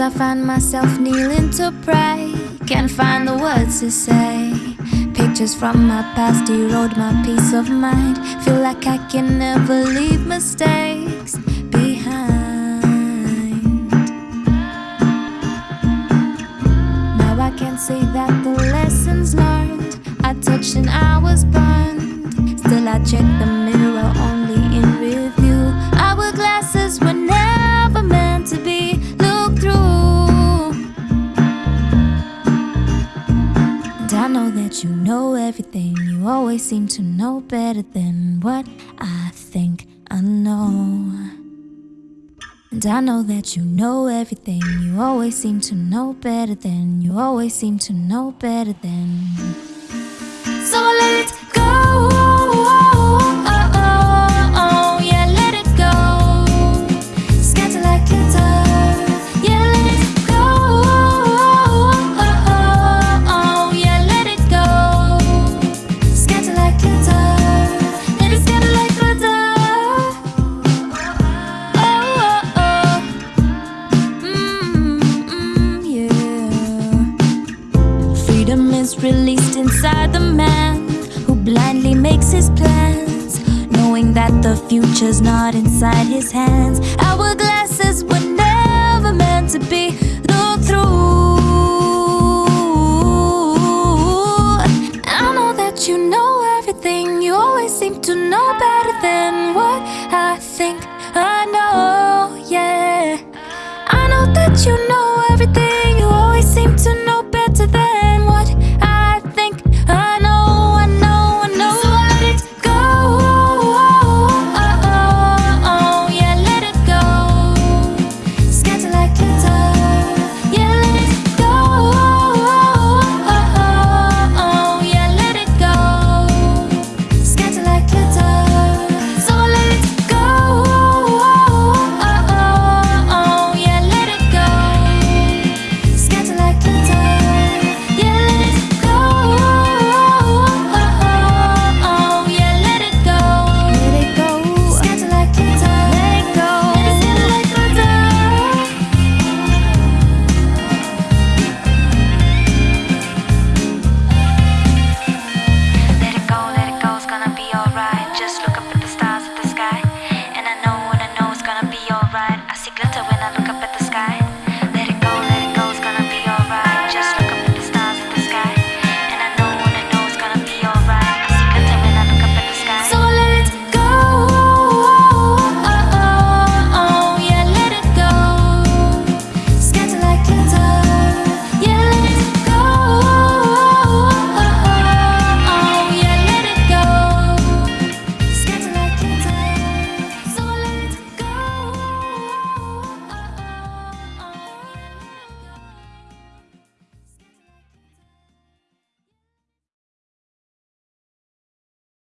I find myself kneeling to pray. Can't find the words to say. Pictures from my past erode my peace of mind. Feel like I can never leave mistakes behind. Now I can say that the lessons learned I touched and I was burned. Still, I check the mirror everything. You always seem to know better than what I think I know. And I know that you know everything. You always seem to know better than. You always seem to know better than. So let was released inside the man who blindly makes his plans, knowing that the future's not inside his hands. Our glasses were never meant to be looked through. I know that you know everything, you always seem to know better than what I think I know, yeah. I know that you know.